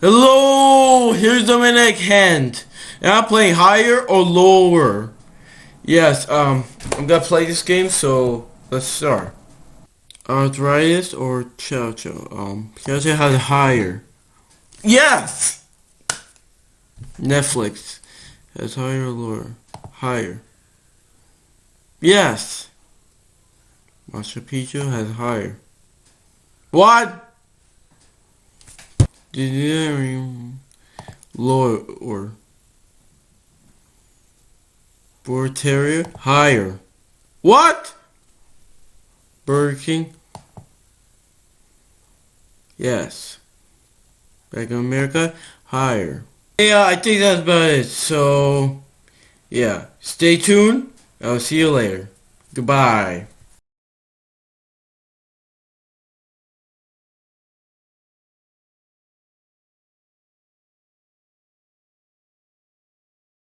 Hello, here's the Dominic Hand. And I'm playing higher or lower. Yes, um, I'm gonna play this game, so let's start. Arthritis or Chow? Um, Chow has higher. Yes! Netflix has higher or lower? Higher. Yes! Machu Picchu has higher. What? Did lower or Border Terrier higher. What? Burger King? Yes. Back in America, higher. Yeah, I think that's about it. So, yeah. Stay tuned. I'll see you later. Goodbye.